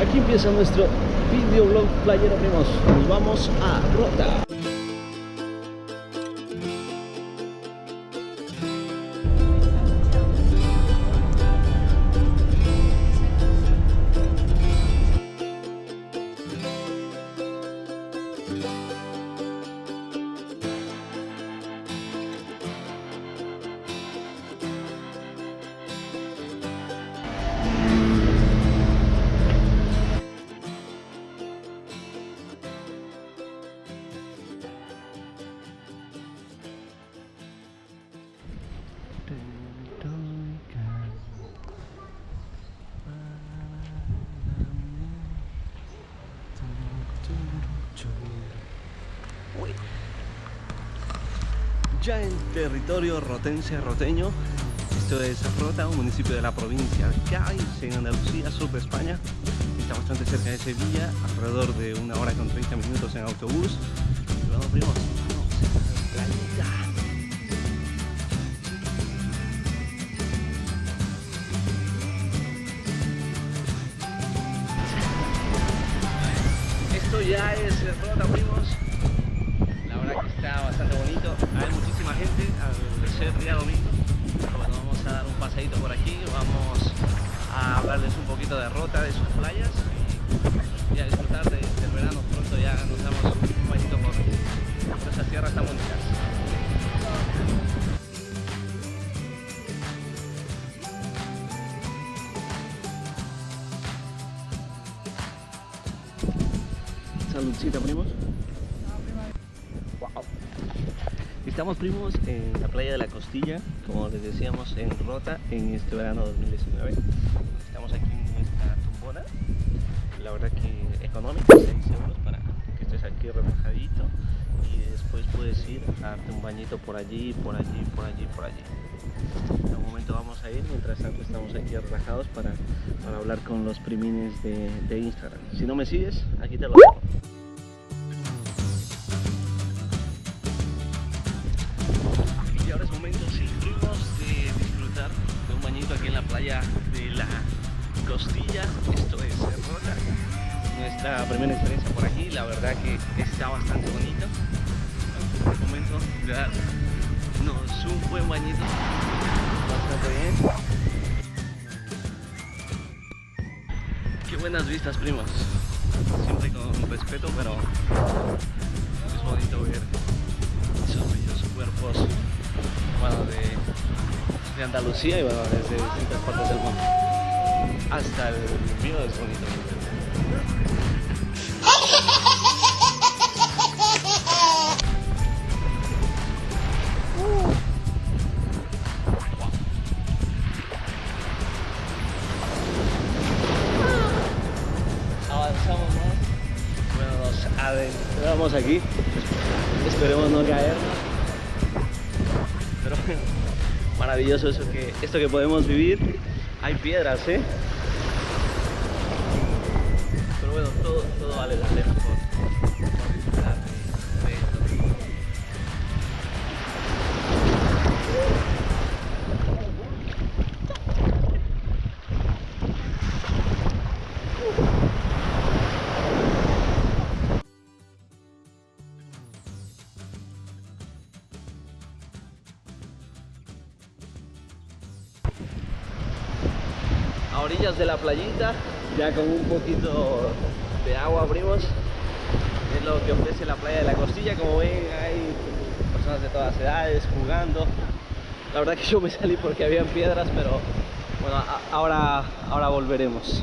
Aquí empieza nuestro videoblog playero primos. Nos vamos a Rota. Ya en territorio rotense roteño, esto es Rota, un municipio de la provincia de Cádiz, en Andalucía, sur de España. Está bastante cerca de Sevilla, alrededor de una hora con 30 minutos en autobús. Vamos, primos, ya es Rota, primos. La verdad que está bastante bonito. Hay muchísima gente al ser día domingo. Bueno, vamos a dar un paseíto por aquí. Vamos a hablarles un poquito de Rota, de sus playas y, a disfrutar de- del verano. Pronto ya nos damos un bañito por, por esas tierras tan bonitas. Saludcita, primos. Wow. Estamos, primos, en la playa de la Costilla, como les decíamos, en Rota, en este verano 2019. Estamos aquí en nuestra tumbona, la verdad que económica, 6 euros para que estés aquí relajadito y después puedes ir a darte un bañito por allí, por allí, por allí, por allí. En un momento vamos a ir, mientras tanto estamos aquí relajados para, para hablar con los primines de, de Instagram. Si no me sigues, aquí te lo dejo. Aquí en la playa de la Costilla. Esto es Rota. Nuestra primera experiencia por aquí, la verdad que está bastante bonito. Es momento de un buen bañito. Bastante bien. Qué buenas vistas, primos. Siempre con respeto, pero es bonito ver esos bellos cuerpos Andalucía y bueno, desde distintas partes del mundo. Hasta el mío es bonito. Avanzamos más. Bueno, nos adentramos aquí. Esperemos no caernos. Pero bueno, maravilloso eso que, esto que podemos vivir. Hay piedras, ¿eh? Pero bueno, todo, todo vale la pena orillas de la playita, ya con un poquito de agua, primos. Es lo que ofrece la playa de la Costilla. Como ven, hay personas de todas edades jugando. La verdad que yo me salí porque habían piedras, pero bueno, ahora, ahora volveremos.